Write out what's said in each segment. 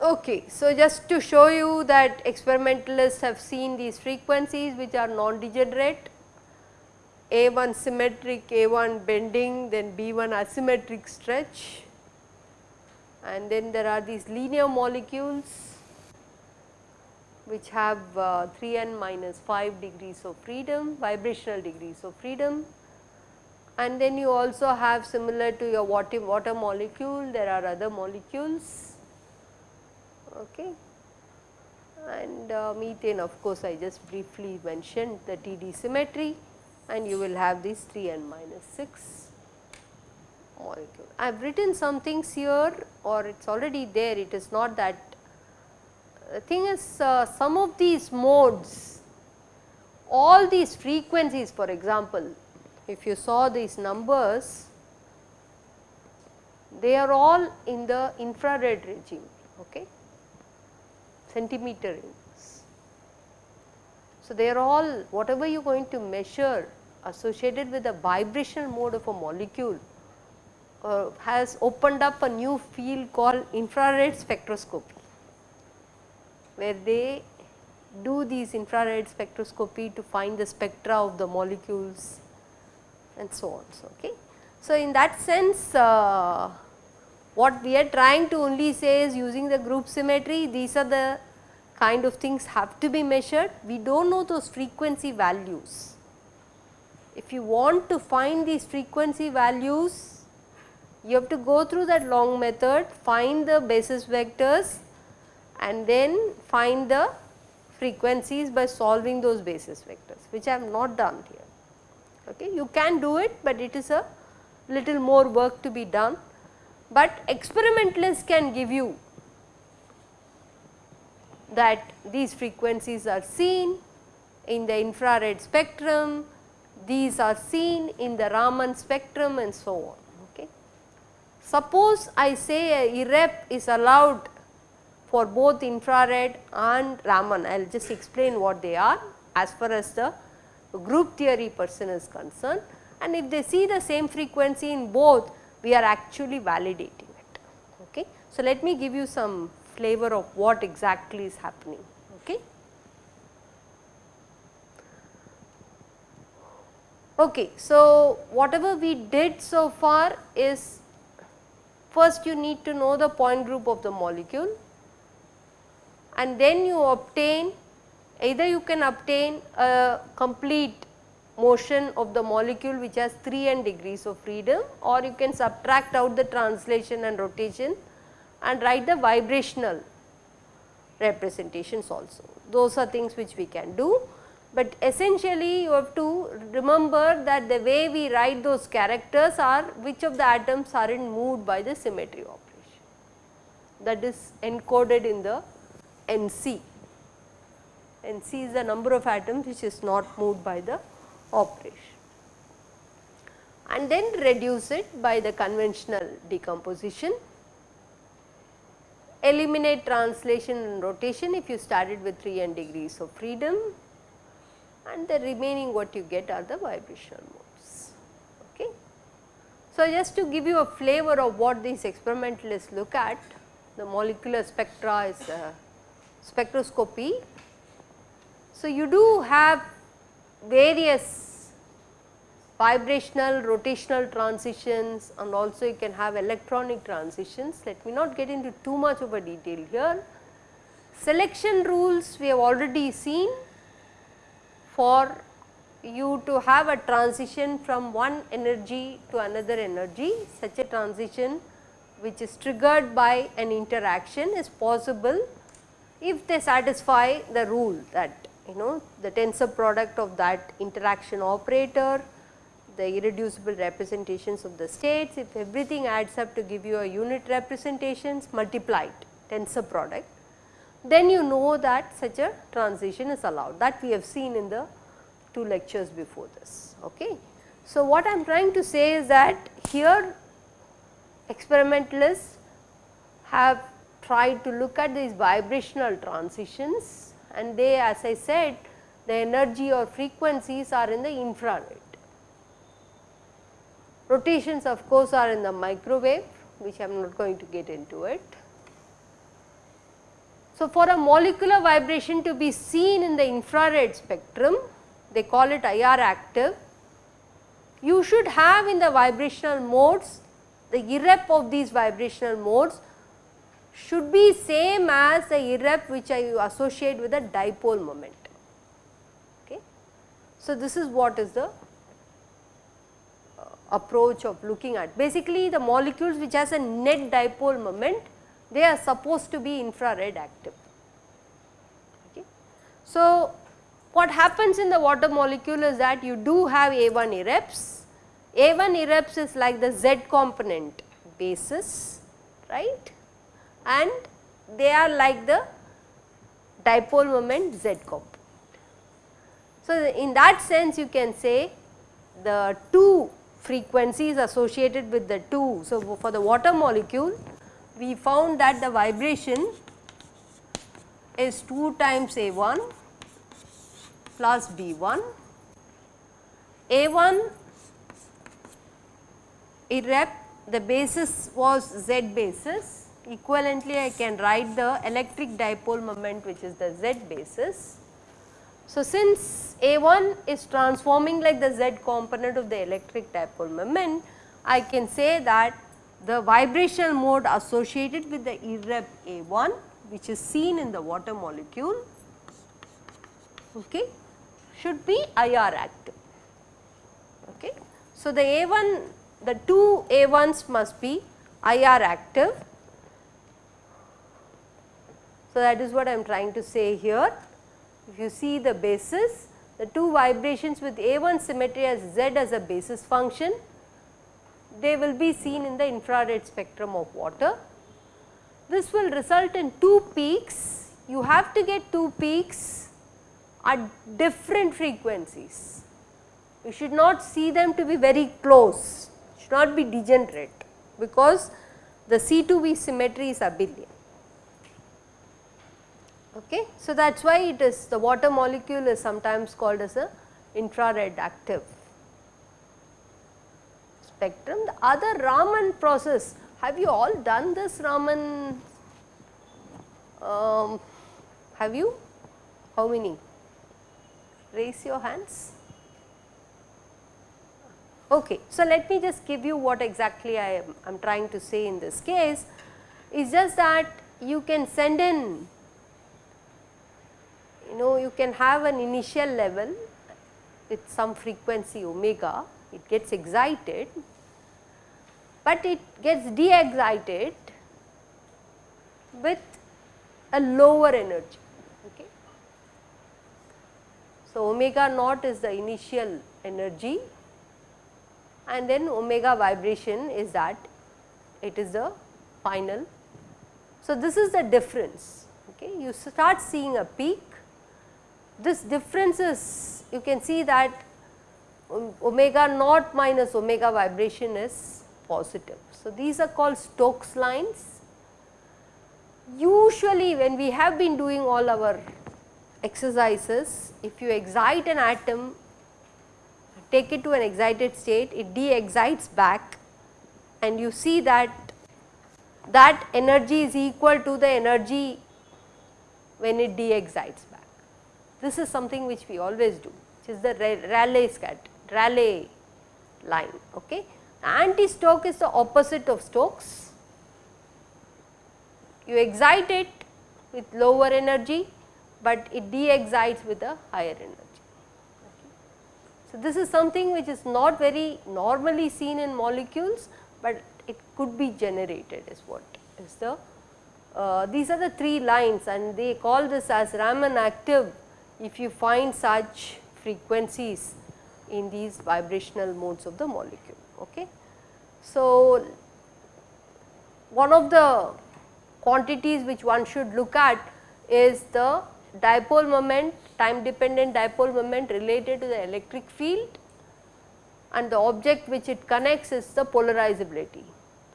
Okay, so just to show you that experimentalists have seen these frequencies which are non-degenerate, A1 symmetric, A1 bending, then B1 asymmetric stretch and then there are these linear molecules which have uh, 3 n minus 5 degrees of freedom, vibrational degrees of freedom. And then you also have similar to your water, water molecule, there are other molecules. Okay. and uh, methane of course I just briefly mentioned the TD symmetry. And you will have these 3 n minus 6 molecule. I have written some things here or it is already there it is not that the thing is uh, some of these modes all these frequencies for example if you saw these numbers they are all in the infrared regime okay centimeter units. So, they are all whatever you are going to measure associated with the vibrational mode of a molecule uh, has opened up a new field called infrared spectroscopy, where they do these infrared spectroscopy to find the spectra of the molecules and so on. So, okay. so in that sense uh, what we are trying to only say is using the group symmetry these are the kind of things have to be measured. We do not know those frequency values. If you want to find these frequency values, you have to go through that long method, find the basis vectors and then find the frequencies by solving those basis vectors, which I have not done here. Okay. You can do it, but it is a little more work to be done, but experimentalists can give you that these frequencies are seen in the infrared spectrum, these are seen in the Raman spectrum and so on. Suppose I say a irrep is allowed for both infrared and Raman, I will just explain what they are as far as the group theory person is concerned and if they see the same frequency in both, we are actually validating it. Okay. So, let me give you some flavor of what exactly is happening. Okay. Okay, so whatever we did so far is first you need to know the point group of the molecule and then you obtain either you can obtain a complete motion of the molecule which has 3 n degrees of freedom or you can subtract out the translation and rotation and write the vibrational representations also. Those are things which we can do, but essentially you have to remember that the way we write those characters are which of the atoms are not moved by the symmetry operation. That is encoded in the NC. NC is the number of atoms which is not moved by the operation. And then reduce it by the conventional decomposition. Eliminate translation and rotation if you started with 3 n degrees of freedom and the remaining what you get are the vibrational modes. Okay. So, just to give you a flavor of what these experimentalists look at, the molecular spectra is uh, spectroscopy. So, you do have various vibrational, rotational transitions and also you can have electronic transitions. Let me not get into too much of a detail here. Selection rules we have already seen for you to have a transition from one energy to another energy, such a transition which is triggered by an interaction is possible if they satisfy the rule that you know the tensor product of that interaction operator the irreducible representations of the states, if everything adds up to give you a unit representations multiplied tensor product, then you know that such a transition is allowed that we have seen in the two lectures before this. Okay. So, what I am trying to say is that here experimentalists have tried to look at these vibrational transitions and they as I said the energy or frequencies are in the infrared. Rotations of course are in the microwave which I am not going to get into it. So, for a molecular vibration to be seen in the infrared spectrum they call it IR active you should have in the vibrational modes the irrep of these vibrational modes should be same as the irrep which I associate with the dipole moment. Okay. So, this is what is the uh, approach of looking at. Basically, the molecules which has a net dipole moment, they are supposed to be infrared active. Okay. So, what happens in the water molecule is that you do have A1 irreps. A1 irreps is like the Z component basis, right and they are like the dipole moment Z component. So, in that sense you can say the two frequencies associated with the two. So, for the water molecule we found that the vibration is 2 times A1 plus B1. A1 irrep the basis was Z basis equivalently I can write the electric dipole moment which is the Z basis. So, since A1 is transforming like the Z component of the electric dipole moment, I can say that the vibrational mode associated with the irrep A1 which is seen in the water molecule okay, should be IR active. Okay. So, the A1 the two A1s must be IR active so, that is what I am trying to say here. If you see the basis, the two vibrations with A1 symmetry as Z as a basis function, they will be seen in the infrared spectrum of water. This will result in two peaks. You have to get two peaks at different frequencies. You should not see them to be very close, should not be degenerate because the C2V symmetry is abelian. Okay. So, that is why it is the water molecule is sometimes called as a infrared active spectrum. The other Raman process, have you all done this Raman? Um, have you? How many? Raise your hands. Okay. So, let me just give you what exactly I am, I am trying to say in this case is just that you can send in you know you can have an initial level with some frequency omega, it gets excited, but it gets de-excited with a lower energy. Okay. So, omega naught is the initial energy and then omega vibration is that it is the final. So, this is the difference. Okay. You start seeing a peak this difference is you can see that omega naught minus omega vibration is positive. So, these are called Stokes lines. Usually when we have been doing all our exercises, if you excite an atom, take it to an excited state, it de-excites back and you see that that energy is equal to the energy when it de-excites back. This is something which we always do which is the Rayleigh scat Rayleigh line. Okay. Anti-Stoke is the opposite of Stokes. You excite it with lower energy, but it de-excites with a higher energy. Okay. So, this is something which is not very normally seen in molecules, but it could be generated is what is the uh, these are the three lines and they call this as Raman active if you find such frequencies in these vibrational modes of the molecule. Okay. So, one of the quantities which one should look at is the dipole moment, time dependent dipole moment related to the electric field and the object which it connects is the polarizability.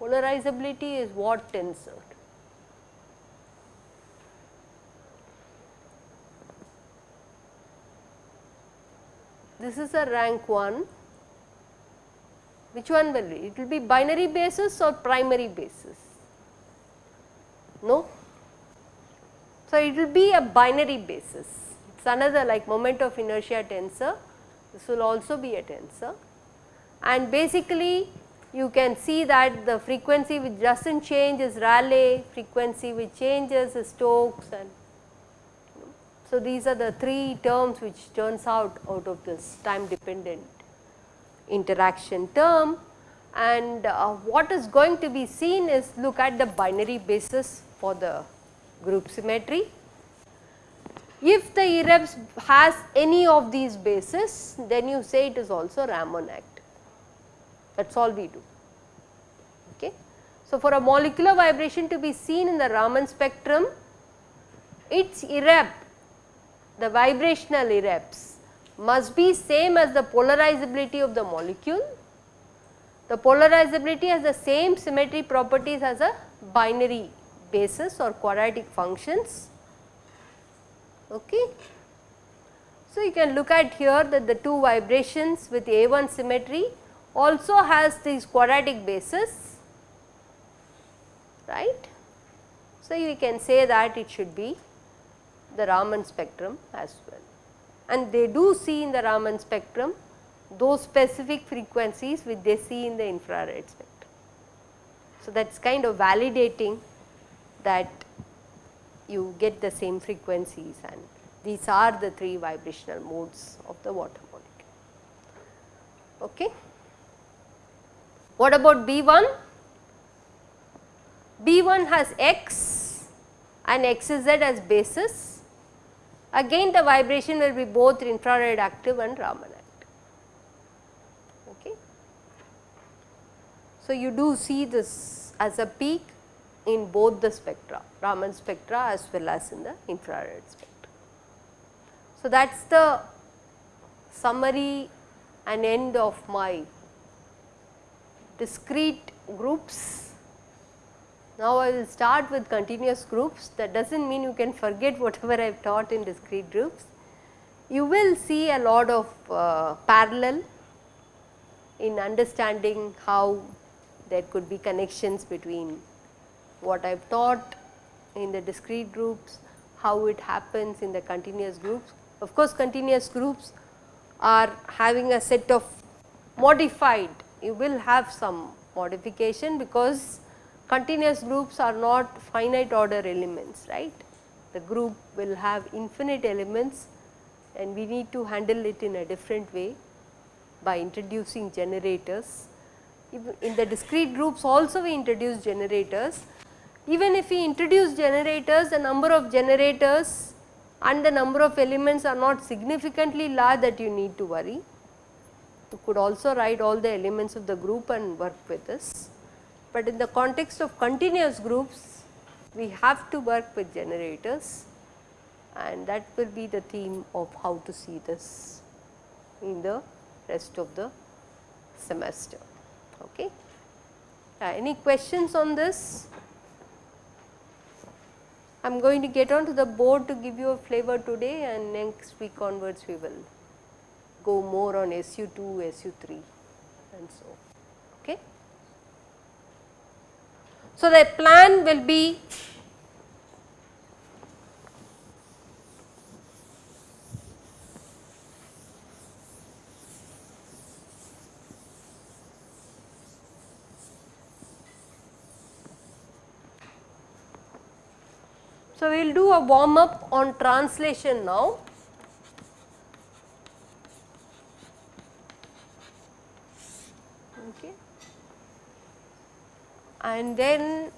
Polarizability is what tensor? This is a rank 1, which one will be? It will be binary basis or primary basis? No? So, it will be a binary basis. It is another like moment of inertia tensor. This will also be a tensor. And basically, you can see that the frequency which does not change is Rayleigh, frequency which changes is Stokes and so these are the three terms which turns out out of this time dependent interaction term and uh, what is going to be seen is look at the binary basis for the group symmetry. If the irreps has any of these bases then you say it is also Raman act that is all we do. Okay. So, for a molecular vibration to be seen in the Raman spectrum its irrep the vibrational irreps must be same as the polarizability of the molecule. The polarizability has the same symmetry properties as a binary basis or quadratic functions. Okay. So, you can look at here that the two vibrations with A1 symmetry also has these quadratic bases right. So, you can say that it should be the Raman spectrum as well and they do see in the Raman spectrum those specific frequencies which they see in the infrared spectrum. So, that is kind of validating that you get the same frequencies and these are the three vibrational modes of the water molecule. Okay. What about B1? B1 has X and XZ as basis again the vibration will be both infrared active and Raman active. Okay. So, you do see this as a peak in both the spectra, Raman spectra as well as in the infrared spectra. So, that is the summary and end of my discrete groups now, I will start with continuous groups that does not mean you can forget whatever I have taught in discrete groups. You will see a lot of uh, parallel in understanding how there could be connections between what I have taught in the discrete groups, how it happens in the continuous groups. Of course, continuous groups are having a set of modified, you will have some modification because continuous groups are not finite order elements, right. The group will have infinite elements and we need to handle it in a different way by introducing generators. In the discrete groups also we introduce generators. Even if we introduce generators, the number of generators and the number of elements are not significantly large that you need to worry. You could also write all the elements of the group and work with this but in the context of continuous groups we have to work with generators and that will be the theme of how to see this in the rest of the semester. Okay. Uh, any questions on this? I am going to get on to the board to give you a flavor today and next week onwards we will go more on SU2, SU3 and so. Okay. So, the plan will be So, we will do a warm up on translation now. And then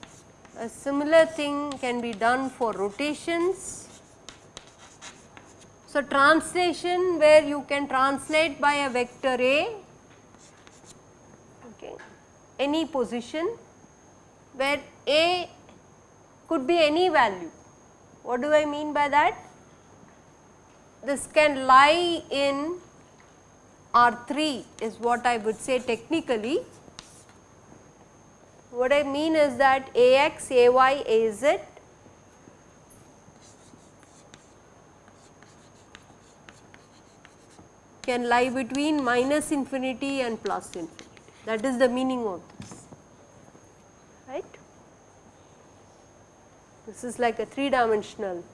a similar thing can be done for rotations. So, translation where you can translate by a vector A okay, any position where A could be any value. What do I mean by that? This can lie in R3 is what I would say technically what I mean is that Ax, Ay, Az can lie between minus infinity and plus infinity. That is the meaning of this. Right. This is like a 3 dimensional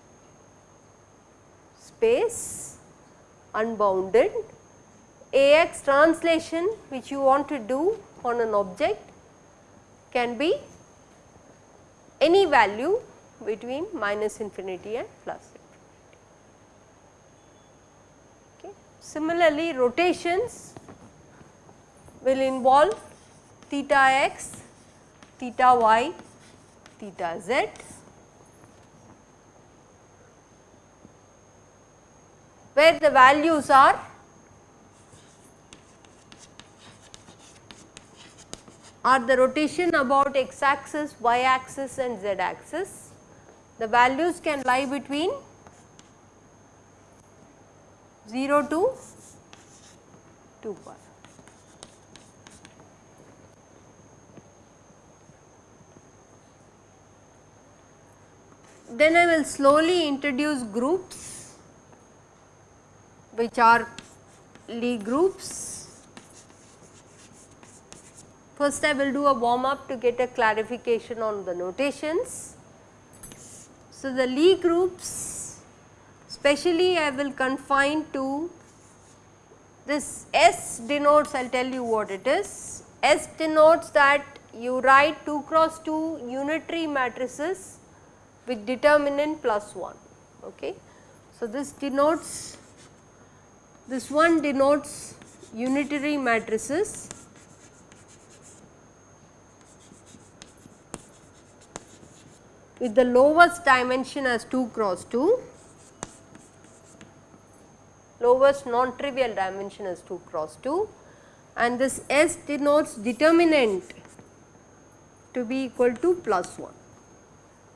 space unbounded. AX translation which you want to do on an object can be any value between minus infinity and plus infinity. Okay. Similarly, rotations will involve theta x, theta y, theta z. where the values are are the rotation about x axis, y axis and z axis. The values can lie between 0 to 2 pi. Then I will slowly introduce groups which are Lie groups First I will do a warm up to get a clarification on the notations. So, the Lie groups specially I will confine to this S denotes I will tell you what it is. S denotes that you write 2 cross 2 unitary matrices with determinant plus 1. Okay. So, this denotes this one denotes unitary matrices with the lowest dimension as 2 cross 2, lowest non-trivial dimension as 2 cross 2 and this S denotes determinant to be equal to plus 1.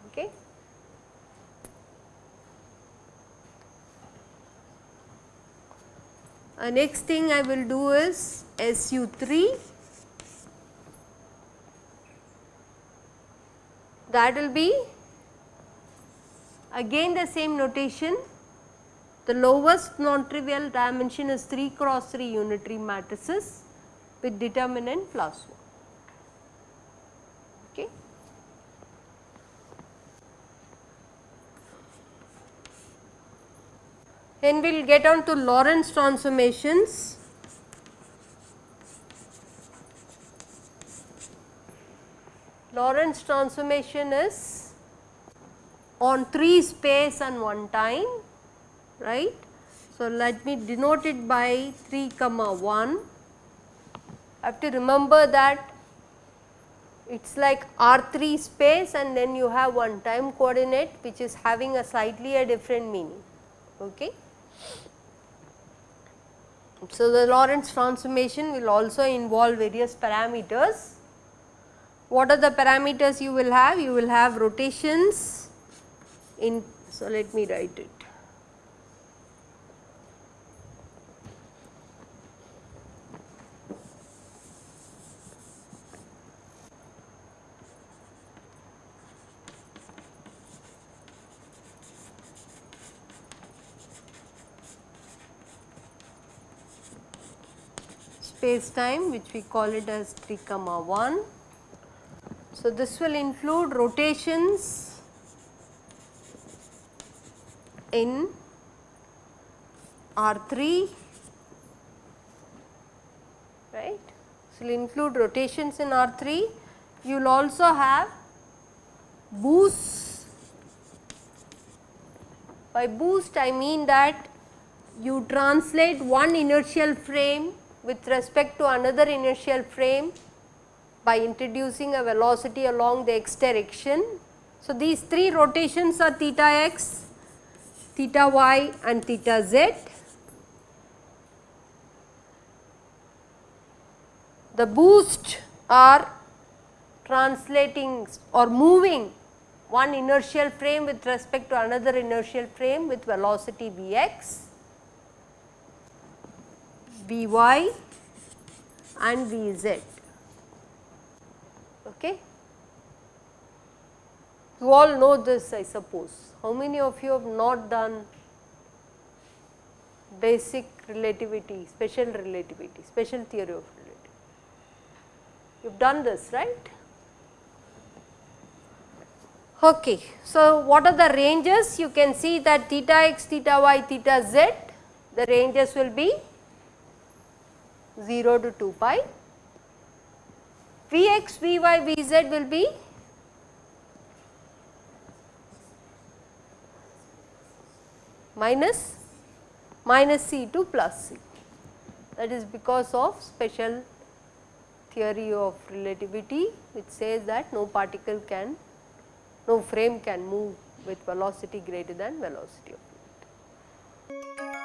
Okay. Uh, next thing I will do is SU3 that will be Again the same notation, the lowest non-trivial dimension is 3 cross 3 unitary matrices with determinant plus 1. Okay. Then we will get on to Lorentz transformations. Lorentz transformation is on 3 space and 1 time right. So, let me denote it by 3 comma 1. I have to remember that it is like R3 space and then you have one time coordinate which is having a slightly a different meaning. Okay. So, the Lorentz transformation will also involve various parameters. What are the parameters you will have? You will have rotations, in so let me write it. space time which we call it as 3 comma 1. So, this will include rotations in R3 right. So, will include rotations in R3 you will also have boosts by boost I mean that you translate one inertial frame with respect to another inertial frame by introducing a velocity along the x direction. So, these three rotations are theta x, theta y and theta z. The boost are translating or moving one inertial frame with respect to another inertial frame with velocity Vx, Vy and Vz. Okay. You all know this I suppose. How many of you have not done basic relativity, special relativity, special theory of relativity. You have done this, right? Okay. So, what are the ranges? You can see that theta x, theta y, theta z, the ranges will be 0 to 2 pi. Vx, Vy, Vz will be minus minus c to plus c that is because of special theory of relativity which says that no particle can no frame can move with velocity greater than velocity of light.